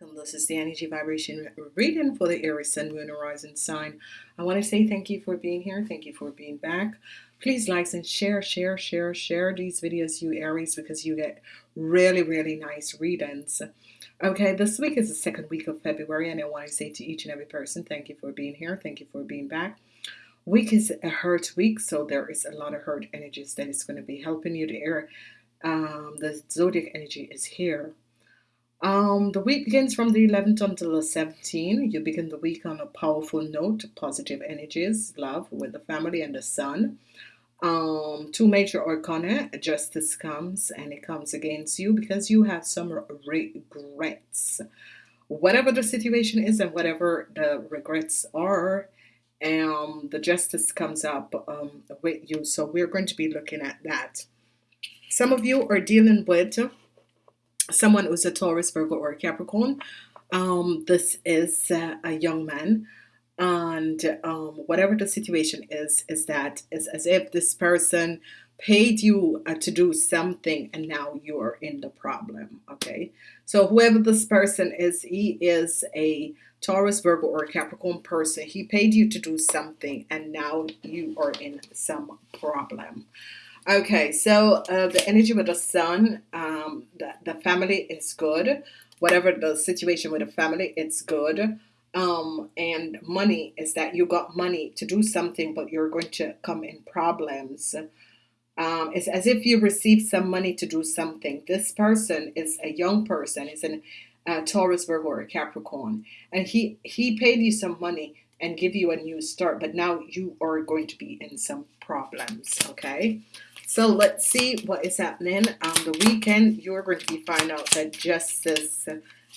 Welcome. This is the energy vibration reading for the Aries Sun, Moon, Horizon sign. I want to say thank you for being here. Thank you for being back. Please like and share, share, share, share these videos, you Aries, because you get really, really nice readings. Okay, this week is the second week of February, and I want to say to each and every person, thank you for being here. Thank you for being back. Week is a hurt week, so there is a lot of hurt energies that is going to be helping you to air. Um, the zodiac energy is here um, the week begins from the 11th until the 17th. You begin the week on a powerful note, positive energies, love with the family and the sun. Um, two major arcana, justice comes and it comes against you because you have some regrets. Whatever the situation is and whatever the regrets are, um, the justice comes up um, with you. So we're going to be looking at that. Some of you are dealing with someone who's a Taurus, Virgo, or Capricorn. Um, this is uh, a young man, and um, whatever the situation is, is that it's as if this person paid you uh, to do something and now you're in the problem okay? So whoever this person is he is a Taurus Virgo or Capricorn person. He paid you to do something and now you are in some problem Okay, so uh, the energy with the sun, um, the, the family is good. Whatever the situation with the family, it's good. Um, and money is that you got money to do something, but you're going to come in problems. Um, it's as if you received some money to do something. This person is a young person. Is an uh, Taurus, Virgo, or Capricorn, and he he paid you some money and give you a new start, but now you are going to be in some problems. Okay. So let's see what is happening on the weekend. You're going to be find out that justice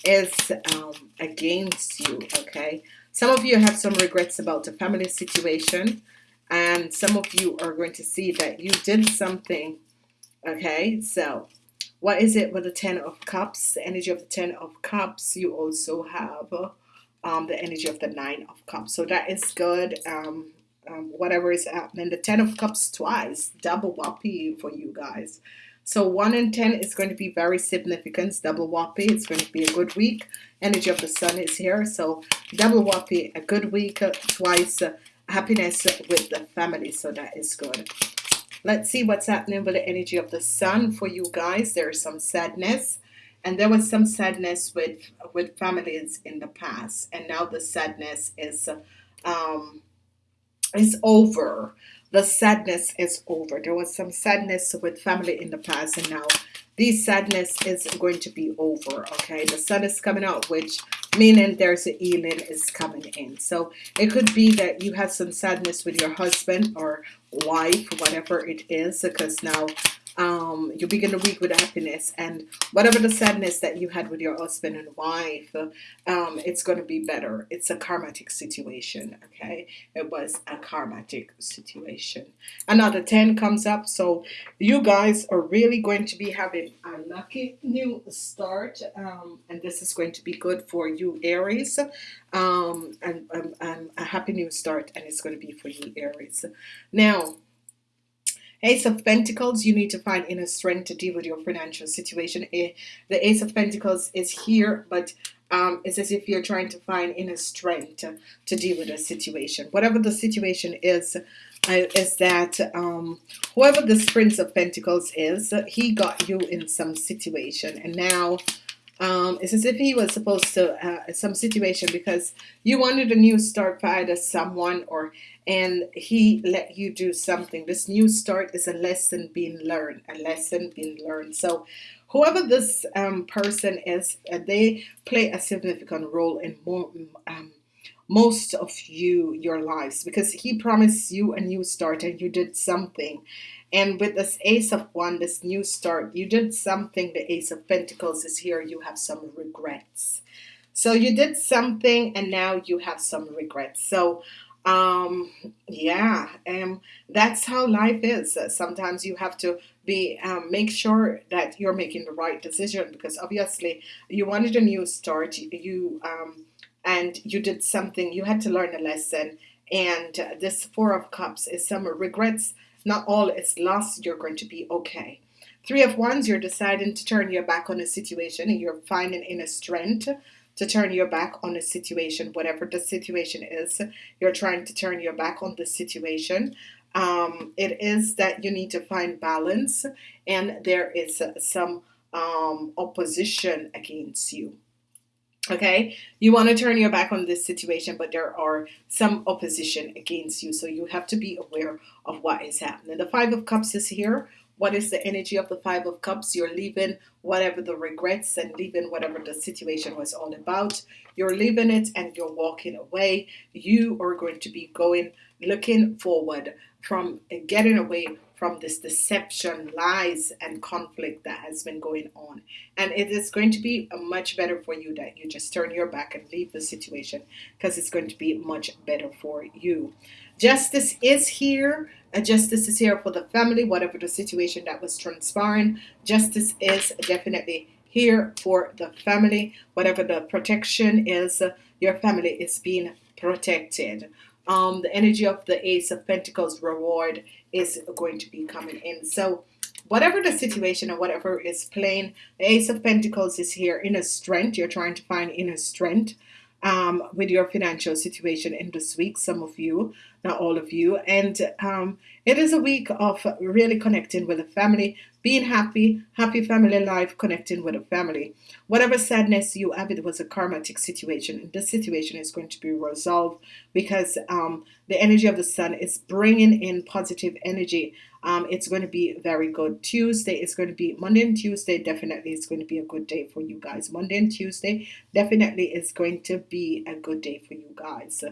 is um, against you. Okay. Some of you have some regrets about the family situation, and some of you are going to see that you did something. Okay. So what is it with the Ten of Cups? The energy of the Ten of Cups. You also have um, the energy of the Nine of Cups. So that is good. Um, um, whatever is happening. The Ten of Cups twice, double whoppy for you guys. So 1 in 10 is going to be very significant. Double whoppy. It's going to be a good week. Energy of the sun is here. So double whoppy, a good week, uh, twice uh, happiness with the family. So that is good. Let's see what's happening with the energy of the sun for you guys. There is some sadness. And there was some sadness with with families in the past. And now the sadness is um, is over. The sadness is over. There was some sadness with family in the past, and now this sadness is going to be over. Okay, the sun is coming out, which meaning there's a healing is coming in. So it could be that you have some sadness with your husband or wife, whatever it is, because now um, you begin the week with happiness and whatever the sadness that you had with your husband and wife um, it's going to be better. It's a karmatic situation okay? It was a karmatic situation. Another 10 comes up so you guys are really going to be having a lucky new start um, and this is going to be good for you Aries. Um, and, and, and a happy new start and it's going to be for you Aries. Now Ace of Pentacles, you need to find inner strength to deal with your financial situation. Eh, the Ace of Pentacles is here, but um, it's as if you're trying to find inner strength to, to deal with a situation. Whatever the situation is, uh, is that um, whoever this Prince of Pentacles is, he got you in some situation. And now um, it's as if he was supposed to uh, some situation because you wanted a new start for either someone or and he let you do something. This new start is a lesson being learned a lesson being learned. So whoever this um, person is uh, they play a significant role in more um, most of you your lives because he promised you a new start and you did something and with this ace of one this new start you did something the ace of pentacles is here you have some regrets. So you did something and now you have some regrets. So um yeah um that's how life is. Sometimes you have to be um, make sure that you're making the right decision because obviously you wanted a new start you um and you did something you had to learn a lesson. And this four of cups is some regrets not all is lost you're going to be okay. Three of wands you're deciding to turn your back on a situation and you're finding inner strength to turn your back on a situation whatever the situation is you're trying to turn your back on the situation. Um, it is that you need to find balance and there is some um, opposition against you okay? You want to turn your back on this situation but there are some opposition against you so you have to be aware of what is happening. The five of cups is here. What is the energy of the five of cups? You're leaving whatever the regrets and leaving whatever the situation was all about. You're leaving it and you're walking away. You are going to be going looking forward from uh, getting away from this deception, lies, and conflict that has been going on. And it is going to be uh, much better for you that you just turn your back and leave the situation because it's going to be much better for you. Justice is here. Uh, justice is here for the family, whatever the situation that was transpiring. Justice is definitely here for the family, whatever the protection is. Your family is being protected um, the energy of the Ace of Pentacles reward is going to be coming in. So whatever the situation or whatever is playing, the Ace of Pentacles is here. Inner strength. You're trying to find inner strength um, with your financial situation in this week. Some of you, all of you. And um, it is a week of really connecting with the family, being happy, happy family life, connecting with a family. Whatever sadness you have, it was a karmatic situation. And this situation is going to be resolved because um, the energy of the sun is bringing in positive energy. Um, it's going to be very good. Tuesday is going to be Monday and Tuesday. Definitely, it's going to be a good day for you guys. Monday and Tuesday definitely is going to be a good day for you guys.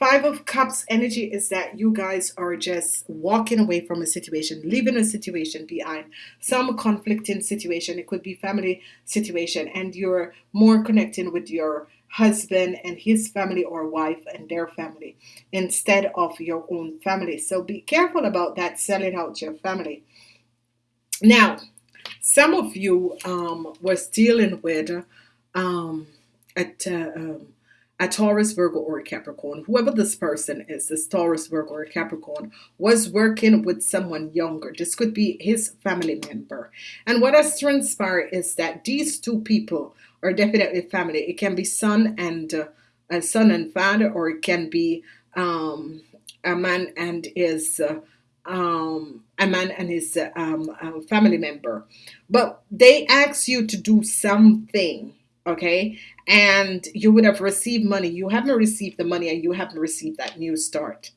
Five of Cups energy is that you guys are just walking away from a situation, leaving a situation behind, some conflicting situation. It could be family situation, and you're more connecting with your husband and his family or wife and their family instead of your own family. So be careful about that, selling out your family. Now, some of you um, was dealing with um, at uh, um, a Taurus, Virgo, or Capricorn, whoever this person is, this Taurus, Virgo, or Capricorn, was working with someone younger. This could be his family member. And what has transpired is that these two people are definitely family. It can be son and uh, a son and father, or it can be um, a man and his uh, um, a man and his um, uh, family member. But they ask you to do something okay? And you would have received money. You haven't received the money and you haven't received that new start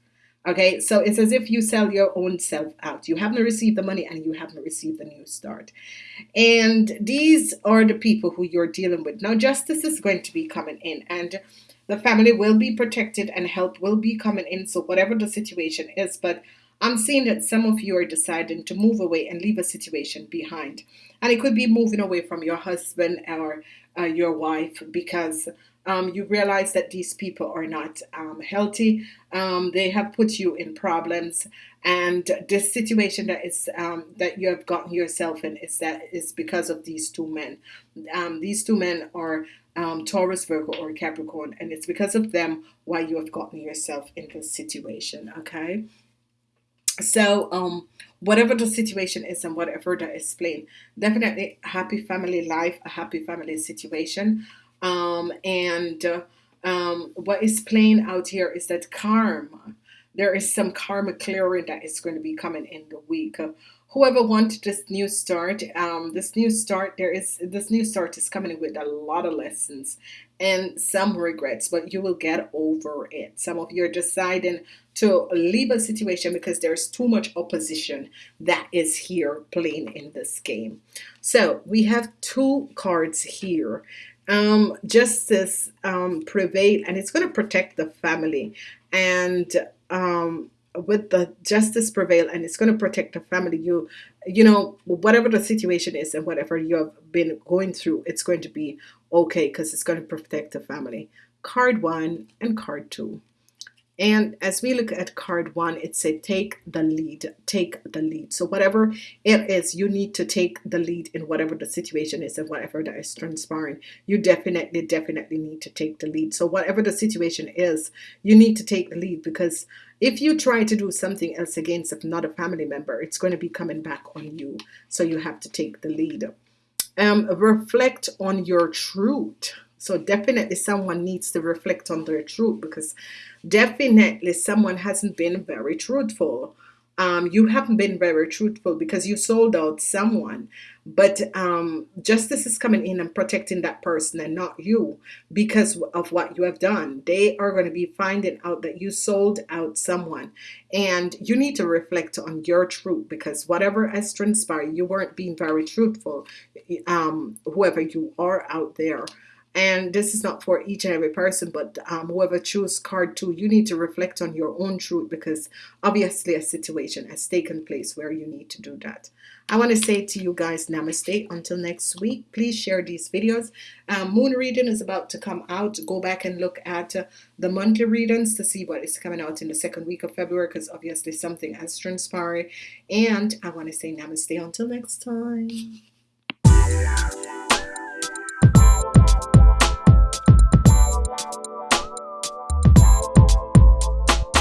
okay? So it's as if you sell your own self out. You haven't received the money and you haven't received the new start. And these are the people who you're dealing with. Now justice is going to be coming in and the family will be protected and help will be coming in. So whatever the situation is but I'm seeing that some of you are deciding to move away and leave a situation behind. And it could be moving away from your husband or uh, your wife because um, you realize that these people are not um, healthy. Um, they have put you in problems, and this situation that is um, that you have gotten yourself in is that is because of these two men. Um, these two men are um, Taurus, Virgo, or Capricorn, and it's because of them why you have gotten yourself in this situation. Okay so um whatever the situation is and whatever that is playing definitely happy family life a happy family situation. Um and uh, um what is playing out here is that karma there is some karma clearing that is going to be coming in the week. Whoever wants this new start um, this new start there is this new start is coming with a lot of lessons and some regrets but you will get over it. Some of you are deciding to leave a situation because there's too much opposition that is here playing in this game. So we have two cards here. Um, justice um, prevail and it's going to protect the family. And um, with the justice prevail and it's going to protect the family you you know whatever the situation is and whatever you have been going through it's going to be okay because it's going to protect the family. Card one and card two and as we look at card one, it said take the lead, take the lead. So whatever it is, you need to take the lead in whatever the situation is and whatever that is transpiring. You definitely, definitely need to take the lead. So whatever the situation is, you need to take the lead because if you try to do something else against another family member, it's going to be coming back on you. So you have to take the lead. Um, reflect on your truth so definitely someone needs to reflect on their truth because definitely someone hasn't been very truthful. Um, you haven't been very truthful because you sold out someone. But um, justice is coming in and protecting that person and not you because of what you have done. They are going to be finding out that you sold out someone. And you need to reflect on your truth because whatever has transpired you weren't being very truthful um, whoever you are out there and this is not for each and every person but um, whoever choose card two you need to reflect on your own truth because obviously a situation has taken place where you need to do that. I want to say to you guys namaste. Until next week please share these videos. Um, moon reading is about to come out. Go back and look at uh, the monthly readings to see what is coming out in the second week of February because obviously something has transpired. And I want to say namaste. Until next time